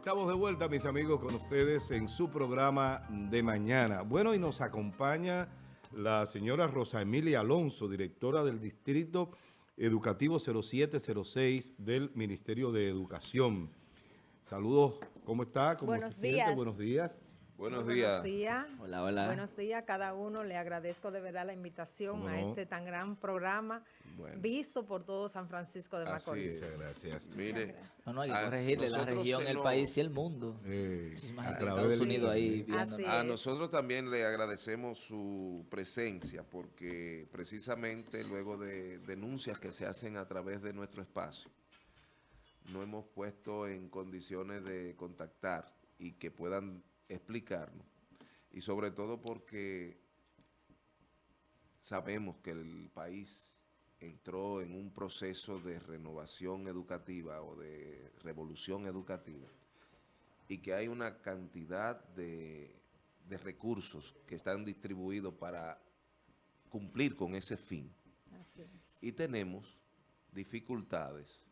Estamos de vuelta, mis amigos, con ustedes en su programa de mañana. Bueno, y nos acompaña la señora Rosa Emilia Alonso, directora del Distrito Educativo 0706 del Ministerio de Educación. Saludos, ¿cómo está? ¿Cómo Buenos se días. siente? Buenos días. Buenos días. Buenos días. Hola, hola. Buenos días a cada uno. Le agradezco de verdad la invitación ¿Cómo a este tan gran programa Bueno. visto por todo San Francisco de Así Macorís. es. Muchas gracias. Mire, No, no, hay que corregirle la región, el país y el mundo. Eh, a Estados del Unidos ahí. Así a es. nosotros también le agradecemos su presencia porque precisamente luego de denuncias que se hacen a través de nuestro espacio, no hemos puesto en condiciones de contactar y que puedan explicarnos. Y sobre todo porque sabemos que el país entró en un proceso de renovación educativa o de revolución educativa y que hay una cantidad de, de recursos que están distribuidos para cumplir con ese fin. Así es. Y tenemos dificultades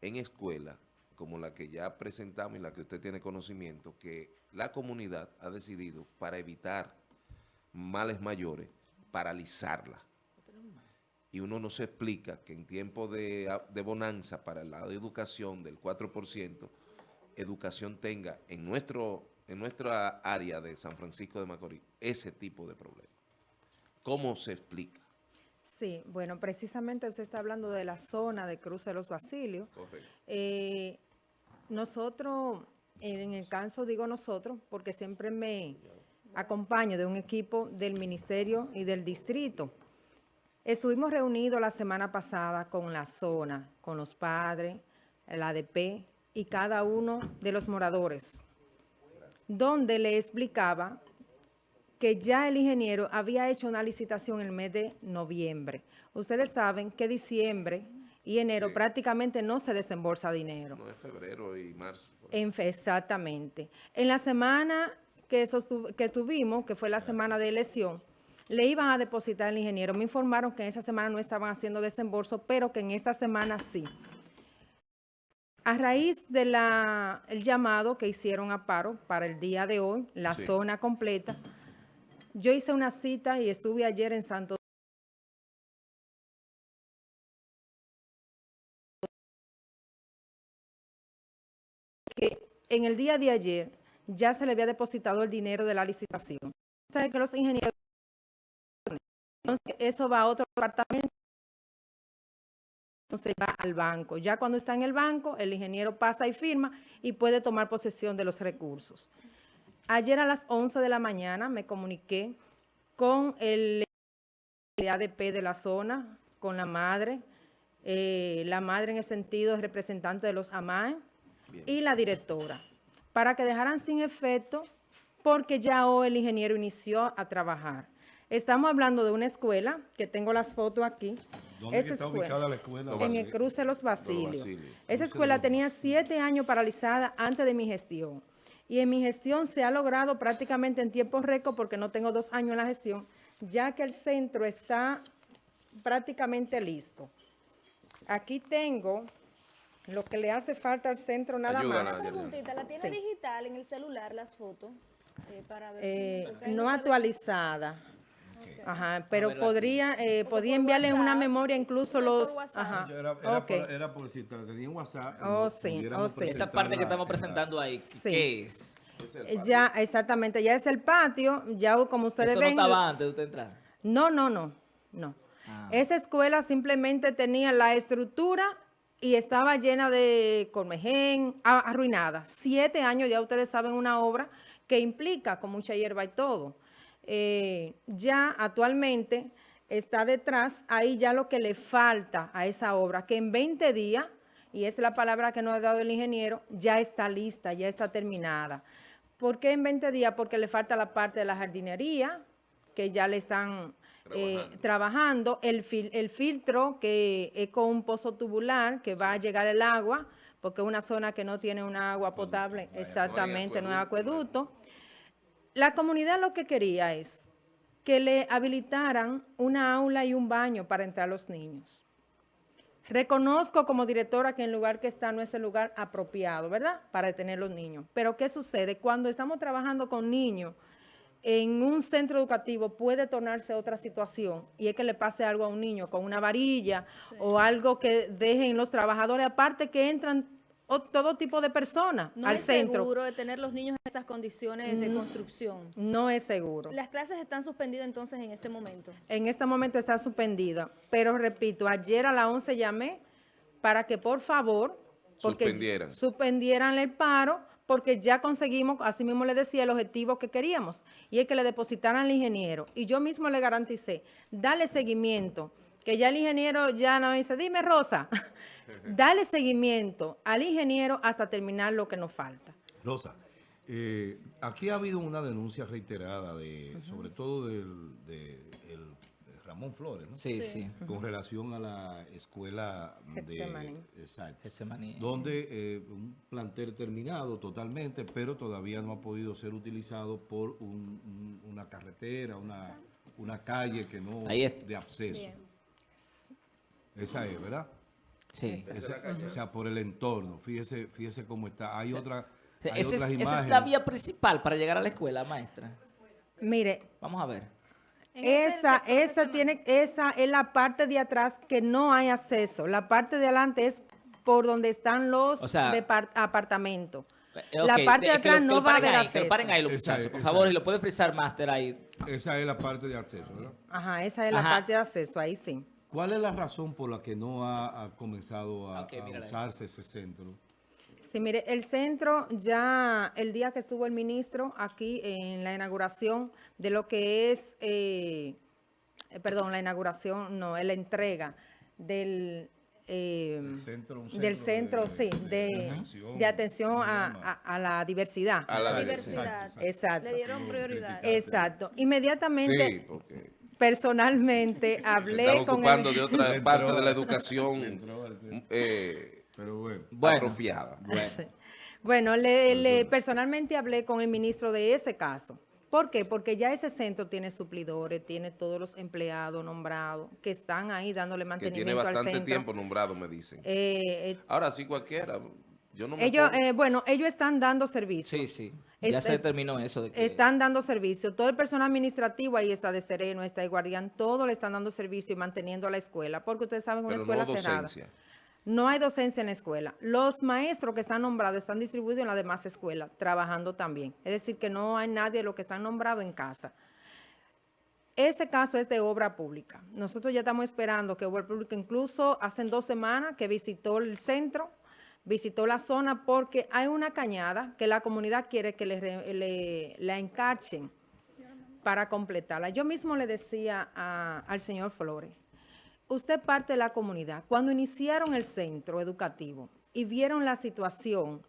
en escuelas como la que ya presentamos y la que usted tiene conocimiento, que la comunidad ha decidido para evitar males mayores, paralizarla. Y uno no se explica que en tiempo de, de bonanza para el lado de educación del 4%, educación tenga en, nuestro, en nuestra área de San Francisco de Macorís ese tipo de problemas. ¿Cómo se explica? Sí, bueno, precisamente usted está hablando de la zona de Cruce de los Basilios. Correcto. Eh, nosotros, en el caso digo nosotros, porque siempre me acompaño de un equipo del ministerio y del distrito. Estuvimos reunidos la semana pasada con la zona, con los padres, el ADP y cada uno de los moradores, donde le explicaba que ya el ingeniero había hecho una licitación el mes de noviembre. Ustedes saben que diciembre y enero Sí. prácticamente no se desembolsa dinero. No es febrero y marzo. En exactamente. En la semana que, que tuvimos, que fue la semana de elección, le iban a depositar al ingeniero. Me informaron que en esa semana no estaban haciendo desembolso, pero que en esta semana sí. A raíz del llamado que hicieron a paro para el día de hoy, la Sí. zona completa, yo hice una cita y estuve ayer en Santo que en el día de ayer ya se le había depositado el dinero de la licitación. Sabe que los ingenieros, entonces eso va a otro departamento, entonces va al banco. Ya cuando está en el banco, el ingeniero pasa y firma y puede tomar posesión de los recursos. Ayer a las 11 de la mañana me comuniqué con el ADP de la zona, con la madre, eh, la madre en el sentido es representante de los AMAE, Bien. y la directora, para que dejaran sin efecto porque ya hoy el ingeniero inició a trabajar. Estamos hablando de una escuela, que tengo las fotos aquí. ¿Dónde Esa está escuela, ubicada la escuela? En el cruce de los Basilios. Esa escuela tenía siete años paralizada antes de mi gestión. Y en mi gestión se ha logrado prácticamente en tiempo récord, porque no tengo dos años en la gestión, ya que el centro está prácticamente listo. Aquí tengo lo que le hace falta al centro nada Ayúdala, más. Ayala. preguntita, ¿la tiene Sí. digital en el celular las fotos? Eh, para ver Eh, si- no actualizada. Ajá, pero podría, eh, podía enviarle en una WhatsApp, memoria incluso los... WhatsApp. Ajá, Era, era ok. por, era por si te- tenía un WhatsApp. Oh, no sí, oh, sí. Esa parte que estamos presentando ahí, Sí. ¿qué es? Eh, Ya, exactamente, ya es el patio, ya como ustedes Eso ven... no estaba antes de usted entrar. No, no, no, no. Ah. Esa escuela simplemente tenía la estructura y estaba llena de colmején, a- arruinada. Siete años, ya ustedes saben, una obra que implica con mucha hierba y todo. Eh, ya actualmente está detrás, ahí ya lo que le falta a esa obra, que en 20 días, y es la palabra que nos ha dado el ingeniero, ya está lista, ya está terminada. ¿Por qué en 20 días? Porque le falta la parte de la jardinería, que ya le están eh, Trabajando. el, fil- el filtro que es con un pozo tubular que va a llegar el agua, porque es una zona que no tiene una agua potable, exactamente, no hay acueducto, acueducto. La comunidad lo que quería es que le habilitaran una aula y un baño para entrar los niños. Reconozco como directora que el lugar que está no es el lugar apropiado, ¿verdad? Para detener los niños. Pero ¿qué sucede? Cuando estamos trabajando con niños en un centro educativo puede tornarse otra situación y es que le pase algo a un niño con una varilla o algo que dejen los trabajadores, aparte que entran o- todo tipo de personas No al es centro. seguro de tener los niños en esas condiciones de construcción. No es seguro. Las clases están suspendidas entonces en este momento. En este momento está suspendida, pero repito, ayer a las 11 llamé para que por favor porque Suspendieran. suspendieran el paro porque ya conseguimos, así mismo le decía, el objetivo que queríamos, y es que le depositaran al ingeniero. Y yo mismo le garanticé, dale seguimiento, que ya el ingeniero ya no dice, dime Rosa, dale seguimiento al ingeniero hasta terminar lo que nos falta. Rosa, eh, aquí ha habido una denuncia reiterada, de, sobre todo del, de, el- Ramón Flores, ¿no? Sí, Sí. sí. con relación a la escuela de... Getsemaní. Exacto. Getsemaní. Donde eh, un plantel terminado totalmente, pero todavía no ha podido ser utilizado por un- un- una carretera, una, una calle que no Ahí es- de acceso. Bien. Esa es, ¿verdad? Sí. Esa- o sea, por el entorno. Fíjese, fíjese cómo está. Hay otra, hay es- esa es la vía principal para llegar a la escuela, maestra. Mire, Vamos a ver. Esa, esa tiene, esa es la parte de atrás que no hay acceso. La parte de adelante es por donde están los O sea- apartamentos. Eh, la parte de atrás lo- que no lo va a haber ahí, Que acceso. lo paren ahí los Esa muchachos, es, por favor, es. y lo puede frisar máster ahí. Esa es la parte de acceso, ¿verdad? Ajá, esa es la Ajá. parte de acceso, ahí sí. ¿Cuál es la razón por la que no ha, ha comenzado a, Ok, a usarse ese centro? Sí, mire, el centro ya, el día que estuvo el ministro aquí en la inauguración de lo que es, eh, perdón, la inauguración, no, es la entrega del... eh, centro, del centro, de- sí, de- de de, atención, de atención ¿cómo se a, a- a la diversidad. A la Diversidad. Exacto, Exacto. Le dieron prioridad. Exacto. Inmediatamente, Sí, porque personalmente, se hablé estaba con ocupando el, de otra parte de la educación eh, Pero bueno. Bueno. atrofiada. Sí. Bueno, le, le- personalmente hablé con el ministro de ese caso. ¿Por qué? Porque ya ese centro tiene suplidores, tiene todos los empleados nombrados que están ahí dándole Que tiene mantenimiento al bastante centro. tiempo nombrado, me dicen. Eh, eh, Ahora sí cualquiera. Yo no me ellos, eh, bueno, ellos están dando servicio. Sí, sí. Ya Este- se determinó eso. De que, Están dando servicio. Todo el personal administrativo ahí está de sereno, está de guardián, todo le están dando servicio y manteniendo a la escuela, porque ustedes saben, una pero escuela no cerrada. No hay docencia en la escuela. Los maestros que están nombrados están distribuidos en las demás escuelas, trabajando también. Es decir, que no hay nadie de los que están nombrados en casa. Ese caso es de obra pública. Nosotros ya estamos esperando que obra pública, incluso hace dos semanas que visitó el centro, visitó la zona porque hay una cañada que la comunidad quiere que le, la encarchen para completarla. Yo mismo le decía al señor Flores, usted parte de la comunidad. Cuando iniciaron el centro educativo y vieron la situación,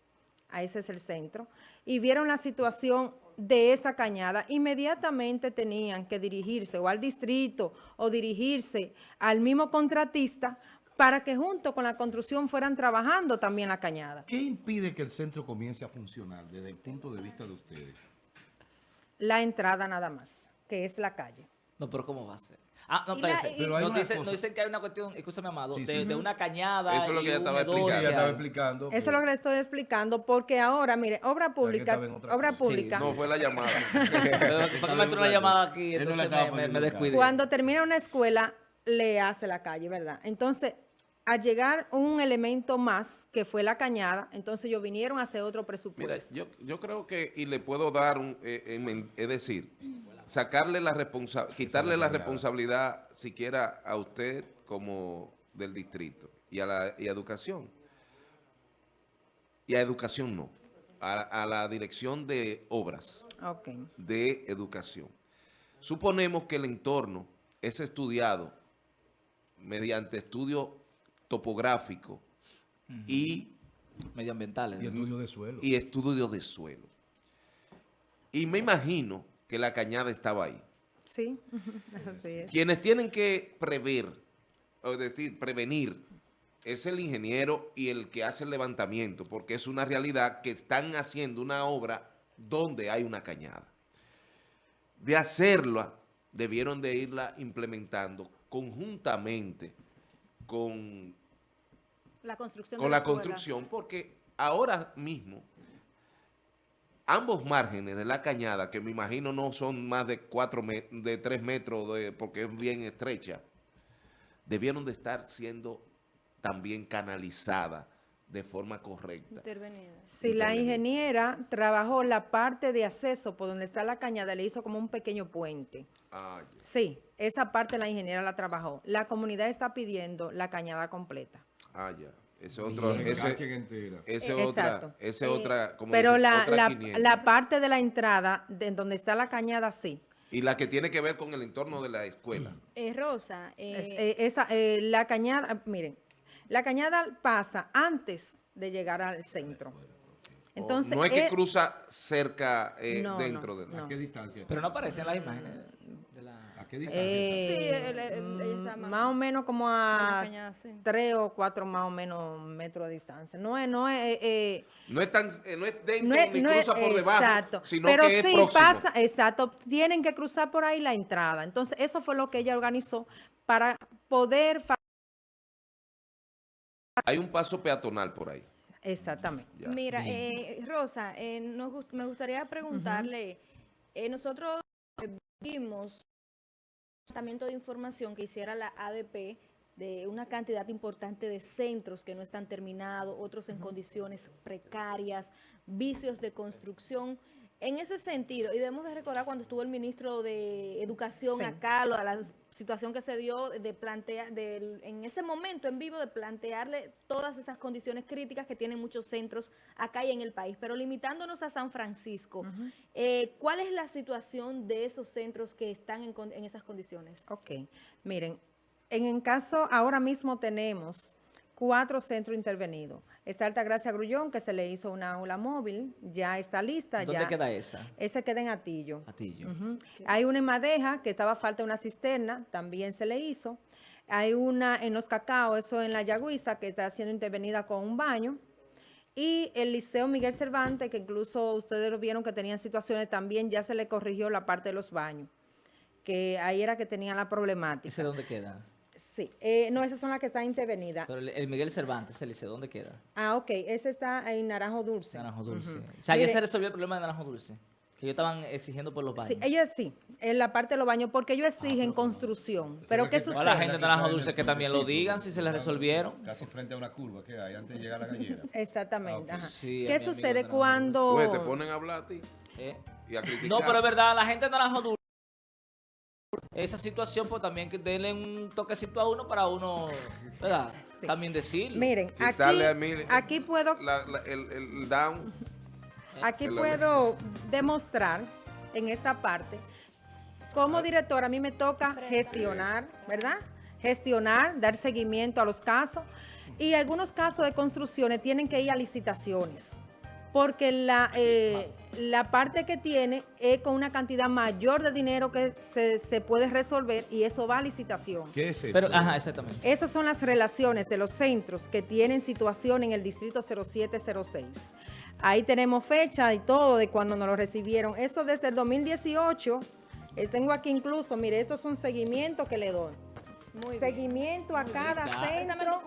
a ese es el centro, y vieron la situación de esa cañada, inmediatamente tenían que dirigirse o al distrito o dirigirse al mismo contratista para que junto con la construcción fueran trabajando también la cañada. ¿Qué impide que el centro comience a funcionar desde el punto de vista de ustedes? La entrada nada más, que es la calle. No, pero ¿cómo va a ser? Ah, no, la- y- Pero hay nos, dicen, nos dicen que hay una cuestión, escúchame, Amado, Sí, de, sí. de una cañada Eso es lo que ya estaba explicando. Sí, que ya estaba hay. explicando. Eso es lo que le estoy explicando, porque ahora, mire, obra pública, obra cosa. pública, No fue la llamada. Pero, ¿Por qué me entró una llamada aquí? Entonces me, me, descuidé. Cuando termina una escuela, le hace la calle, ¿verdad? Entonces, al llegar un elemento más, que fue la cañada, entonces ellos vinieron a hacer otro Mira, presupuesto. yo, yo creo que, y le puedo dar, un, eh, eh, es decir, sacarle la responsabilidad, quitarle la responsabilidad siquiera a usted como del distrito y a la y a educación. Y a educación no, a, a la dirección de obras de educación. Suponemos que el entorno es estudiado mediante estudio topográfico y Medioambientales. Y estudio de suelo. y estudio de suelo. Y me imagino que la cañada estaba ahí. Sí, así es. Quienes tienen que prever, o decir, prevenir, es el ingeniero y el que hace el levantamiento, porque es una realidad que están haciendo una obra donde hay una cañada. De hacerla, debieron de irla implementando conjuntamente con La construcción con la escuela. construcción, porque ahora mismo ambos márgenes de la cañada, que me imagino no son más de cuatro de tres metros, de- porque es bien estrecha, debieron de estar siendo también canalizadas de forma correcta. Intervenida. Si la ingeniera trabajó la parte de acceso por donde está la cañada, le hizo como un pequeño puente. Ah, ya. Sí, esa parte la ingeniera la trabajó. La comunidad está pidiendo la cañada completa. Ah, ya. Ese otro, ese, ese Eh, otra, ese Eh, otra, como Pero la, otra la, 500. la parte de la entrada, de donde está la cañada, sí. Y la que tiene que ver con el entorno de la escuela. Eh, Rosa, eh, Es- eh, esa, eh, la cañada, miren, la cañada pasa antes de llegar al centro. Entonces, O no es que eh, cruza cerca eh, no, dentro no, de no. ¿A qué distancia? Pero no aparecen las imágenes la... ¿A qué distancia? eh, Sí, él- él- ella está mm, más- más o menos como a cañada, sí. tres o cuatro más o menos metros de distancia. No es, no es, eh, eh, No es, tan, eh, no es dentro no es, ni no es- por debajo, exacto, sino pero que es sí próximo. pasa, exacto, tienen que cruzar por ahí la entrada. Entonces, eso fue lo que ella organizó para poder, Hay un paso peatonal por ahí. exactamente. Ya. Mira, eh, Rosa, eh, nos me gustaría preguntarle, eh, nosotros vimos tratamiento de información que hiciera la ADP de una cantidad importante de centros que no están terminados, otros en condiciones precarias, vicios de construcción. En ese sentido, y debemos de recordar cuando estuvo el ministro de Educación Sí. acá, lo- la situación que se dio de plantear, del- en ese momento en vivo, de plantearle todas esas condiciones críticas que tienen muchos centros acá y en el país. Pero limitándonos a San Francisco, eh, ¿cuál es la situación de esos centros que están en, en esas condiciones? Ok, miren, en el caso, ahora mismo tenemos cuatro centros intervenidos. Está Altagracia Grullón, que se le hizo una aula móvil, ya está lista. ¿Dónde ya. queda esa? Ese queda en Atillo. Atillo. Hay una en Madeja, que estaba falta una cisterna, también se le hizo. Hay una en Los Cacao, eso en La Yagüiza, que está siendo intervenida con un baño. Y el Liceo Miguel Cervantes, que incluso ustedes lo vieron que tenían situaciones, también ya se le corrigió la parte de los baños, que ahí era que tenían la problemática. ¿Ese dónde queda? Sí, eh, no, esas son las que están intervenidas. Pero el, el Miguel Cervantes, el liceo, ¿dónde queda? Ah, ok, ese está en Naranjo Dulce. Naranjo Dulce. Ujú. O sea, ya se resolvió el problema de Naranjo Dulce. Que ellos estaban exigiendo por los baños. Sí, ellos sí, en la parte de los baños, porque ellos exigen construcción. Pero ¿qué que- sucede? la gente de Naranjo Dulce que también lo digan si se les resolvieron. Casi frente a una curva que hay antes de llegar a la gallera. Exactamente. Ah, ajá. Sí, a ¿Qué sucede cuando... Pues te ponen a hablar a ti ¿eh? y a criticar. No, pero es verdad, la gente de Naranjo Dulce. Esa situación, pues también que denle un toquecito a uno para uno, ¿verdad? Sí. También decirlo. Miren, aquí, Quitarle a mí- aquí puedo, La- la- el, el down. aquí puedo demostrar en esta parte, como directora a mí me toca gestionar, ¿verdad? Gestionar, dar seguimiento a los casos y algunos casos de construcciones tienen que ir a licitaciones porque la, eh, la parte que tiene es con una cantidad mayor de dinero que se, se puede resolver y eso va a licitación. ¿Qué es esto? Pero, ajá, exactamente. Esas son las relaciones de los centros que tienen situación en el distrito 0706. Ahí tenemos fecha y todo de cuando nos lo recibieron. Esto desde el 2018. eh, tengo aquí incluso, mire, estos son seguimientos que le doy. Muy bien. Seguimiento a cada centro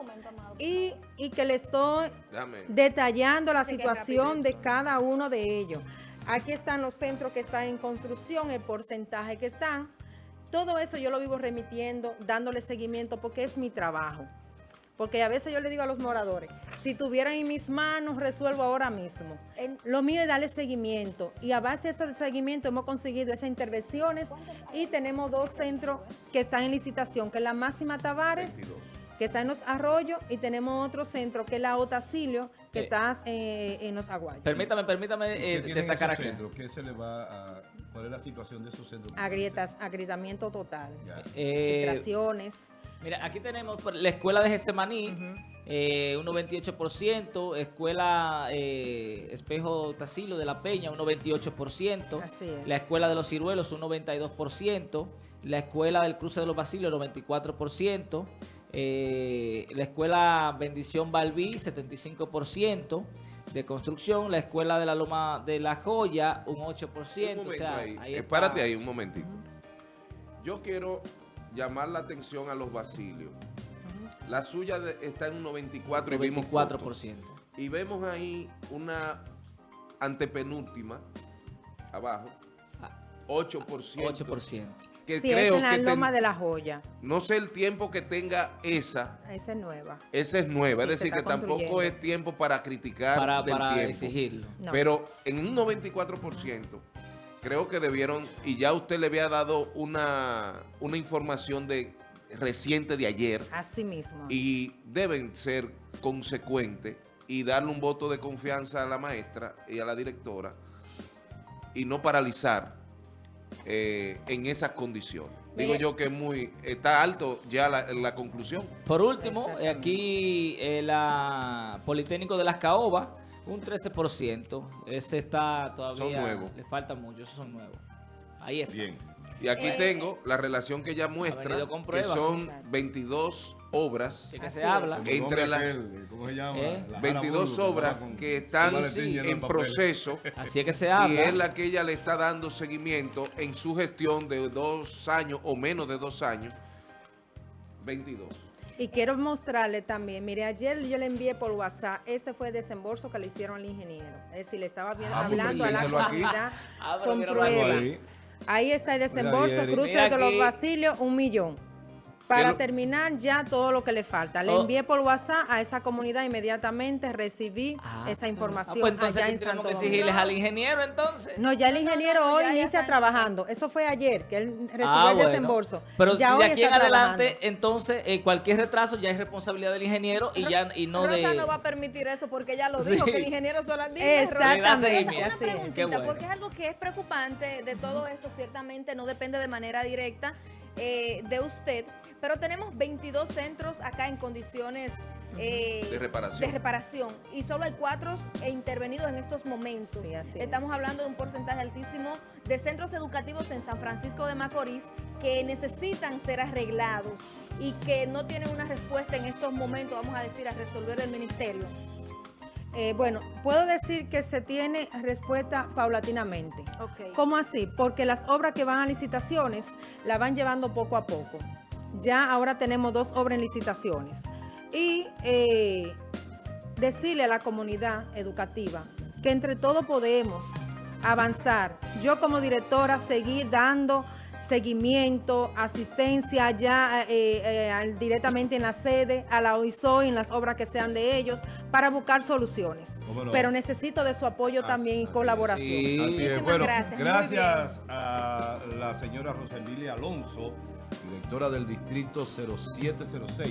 y, y que le estoy detallando la situación de cada uno de ellos. Aquí están los centros que están en construcción, el porcentaje que están. Todo eso yo lo vivo remitiendo, dándole seguimiento porque es mi trabajo. Porque a veces yo le digo a los moradores, si tuvieran en mis manos, resuelvo ahora mismo. En- Lo mío es darle seguimiento y a base de ese seguimiento hemos conseguido esas intervenciones y tenemos dos centros que están en licitación, que es la Máxima Tavares 22. que está en los arroyos, y tenemos otro centro que es la Otacilio, que Eh, está eh, en los aguayos. Permítame, permítame ¿Qué eh, destacar aquí. centros? ¿Qué se le va a, ¿Cuál es la situación de esos centros? Agrietas, agrietamiento total. Eh, Filtraciones. Mira, aquí tenemos la escuela de Getsemaní, eh, un 98%, escuela eh, Espejo Tasilo de la Peña, un 98%, Así es. la escuela de los Ciruelos, un 92%, la escuela del Cruce de los Basilos, 94%, eh, la escuela Bendición Balbí, 75% de construcción, la escuela de la Loma de la Joya, un 8%. Un o sea, ahí. ahí Eh, ahí un momentito. Yo quiero llamar la atención a los basilios. La La suya de- está en un 94 y vimos 24%. fotos. Y vemos ahí una antepenúltima, abajo, Ah, 8%. 8%. Que sí, es creo en la que ten- Loma de la Joya. no sé el tiempo que tenga esa, Esa es nueva. esa es nueva. Sí, es decir, que tampoco es tiempo para criticar Para, del para tiempo. exigirlo. No. Pero en un 94%, creo que debieron, y ya usted le había dado una, una información de reciente de ayer, Así mismo. y deben ser consecuentes y darle un voto de confianza a la maestra y a la directora y no paralizar eh, en esas condiciones. Digo yo que es muy está alto ya la, la conclusión. Por último, aquí eh, la Politécnico de las Caobas, un 13%. Ese está todavía... Son nuevos. Le falta mucho, esos son nuevos. Ahí está. Bien. Y aquí Eh, tengo la relación que ella muestra, que son Exacto. 22 obras, De que se habla. Entre la- ¿Cómo se llama? ¿Eh? La Jara 22 Burgos, obras que están en proceso. Así es que se Y habla. es la que ella le está dando seguimiento en su gestión de dos años o menos de dos años. 22. Y quiero mostrarle también, mire, ayer yo le envié por WhatsApp, este fue el desembolso que le hicieron al ingeniero. Es decir, le estaba viendo, Ah, pues hablando a la comunidad Ah, con prueba. ahí. Ahí está el desembolso, cruce de los. Basilios, un millón. Para lo- terminar ya todo lo que le falta. Le Oh. envié por WhatsApp a esa comunidad inmediatamente, recibí Ah, esa ah, información pues entonces allá ¿qué en tenemos Santo que exigirles al ingeniero entonces. No, ya el No, no, ingeniero no, hoy inicia está. trabajando. Eso fue ayer, que él recibió Ah, el bueno. desembolso. Pero ya si de aquí en está adelante, trabajando. entonces eh, cualquier retraso ya es responsabilidad del ingeniero y ya y no Rosa de... no va a permitir eso porque ella lo Sí. dijo, que el ingeniero solo dijo. Exactamente, Una así es. preguntita, bueno. porque es algo que es preocupante de todo esto, ciertamente no depende de manera directa eh, de usted, pero tenemos 22 centros acá en condiciones eh, De reparación. de reparación y solo hay cuatro eh, intervenidos en estos momentos. Sí, así Estamos es. hablando de un porcentaje altísimo de centros educativos en San Francisco de Macorís que necesitan ser arreglados y que no tienen una respuesta en estos momentos, vamos a decir, a resolver el ministerio. Eh, bueno, puedo decir que se tiene respuesta paulatinamente. ¿Cómo así? Porque las obras que van a licitaciones la van llevando poco a poco. Ya ahora tenemos dos obras en licitaciones. Y eh, decirle a la comunidad educativa que entre todos podemos avanzar. Yo como directora seguir dando seguimiento, asistencia ya eh, eh, directamente en la sede, a la OISOI, en las obras que sean de ellos, para buscar soluciones. Pero necesito de su apoyo Así- también y colaboración. Sí. Muchísimas Bueno, gracias, gracias a la señora Rosa Emilia Alonso, directora del distrito 0706.